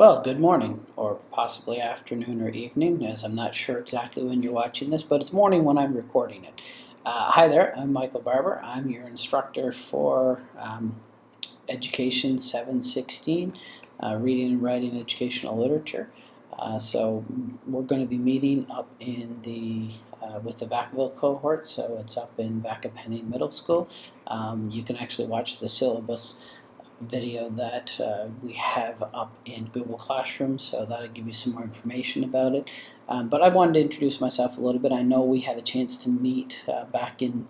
Well, good morning, or possibly afternoon or evening, as I'm not sure exactly when you're watching this, but it's morning when I'm recording it. Uh, hi there, I'm Michael Barbour. I'm your instructor for um, Education 716, uh, Reading and Writing Educational Literature. Uh, so we're going to be meeting up in the uh, with the Vacaville cohort, so it's up in Vaca Peña Middle School. Um, you can actually watch the syllabus video that uh, we have up in Google Classroom, so that'll give you some more information about it. Um, but I wanted to introduce myself a little bit. I know we had a chance to meet uh, back in,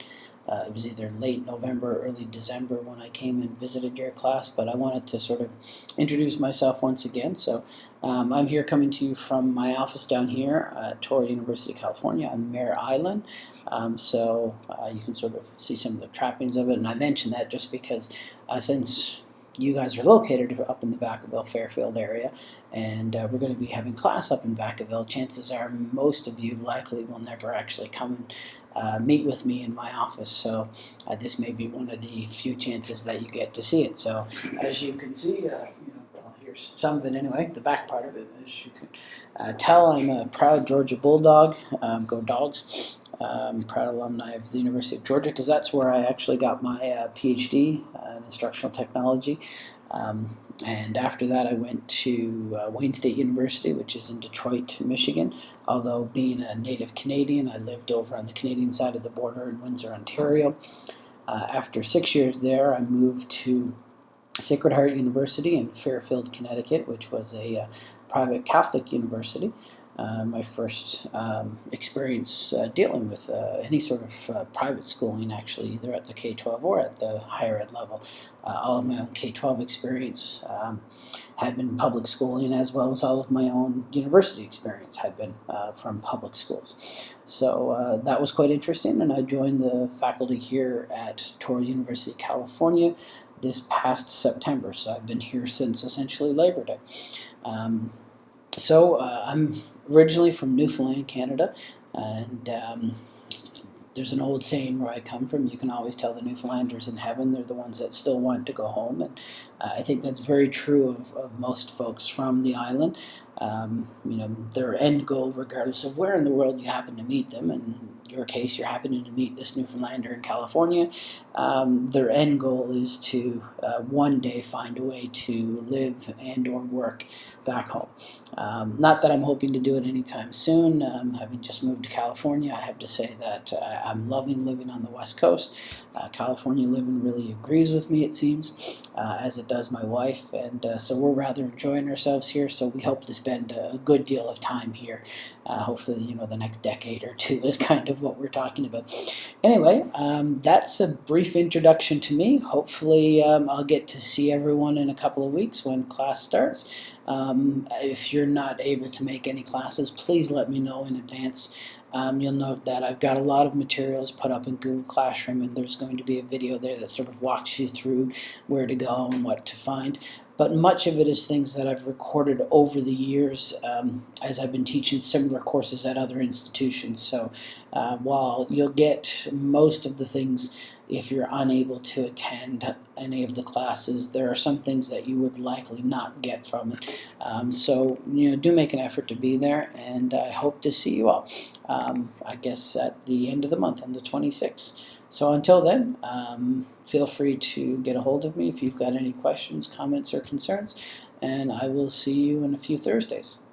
uh, it was either late November or early December when I came and visited your class, but I wanted to sort of introduce myself once again. So um, I'm here coming to you from my office down here at Touro University, of California on Mare Island. Um, so uh, you can sort of see some of the trappings of it, and I mention that just because uh, since you guys are located up in the Vacaville Fairfield area, and uh, we're going to be having class up in Vacaville. Chances are most of you likely will never actually come and uh, meet with me in my office, so uh, this may be one of the few chances that you get to see it. So as you can see, uh, you know, well, here's some of it anyway, the back part of it. As you can uh, tell, I'm a proud Georgia Bulldog. Um, go Dogs! Um, proud alumni of the University of Georgia because that's where I actually got my uh, PhD uh, in instructional technology. Um, and after that, I went to uh, Wayne State University, which is in Detroit, Michigan. Although being a native Canadian, I lived over on the Canadian side of the border in Windsor, Ontario. Uh, after six years there, I moved to Sacred Heart University in Fairfield, Connecticut, which was a uh, private Catholic university uh, my first um, experience uh, dealing with uh, any sort of uh, private schooling, actually, either at the K-12 or at the higher ed level. Uh, all of my own K-12 experience um, had been public schooling, as well as all of my own university experience had been from public schools. So that was quite interesting, and I joined the faculty here at Touro University, California, this past September. So I've been here since essentially Labor Day. Um, so uh, I'm originally from Newfoundland, Canada, and um, there's an old saying where I come from, you can always tell the Newfoundlanders in heaven, they're the ones that still want to go home, and uh, I think that's very true of, of most folks from the island. Um, you know, their end goal, regardless of where in the world you happen to meet them, and in your case, you're happening to meet this Newfoundlander in California, um, their end goal is to uh, one day find a way to live and or work back home. Um, not that I'm hoping to do it anytime soon. Um, having just moved to California, I have to say that uh, I'm loving living on the West Coast. Uh, California living really agrees with me, it seems, uh, as it does my wife, and uh, so we're rather enjoying ourselves here, so we hope to spend a good deal of time here. Uh, hopefully, you know, the next decade or two is kind of what we're talking about. Anyway, um, that's a brief introduction to me. Hopefully, um, I'll get to see everyone in a couple of weeks when class starts. Um, if you're not able to make any classes, please let me know in advance. Um, you'll note that I've got a lot of materials put up in Google Classroom and there's going to be a video there that sort of walks you through where to go and what to find but much of it is things that I've recorded over the years um, as I've been teaching similar courses at other institutions. So uh, while you'll get most of the things if you're unable to attend any of the classes, there are some things that you would likely not get from it. Um, so, you know, do make an effort to be there, and I hope to see you all, um, I guess, at the end of the month on the 26th. So until then, um, feel free to get a hold of me if you've got any questions, comments, or concerns, and I will see you in a few Thursdays.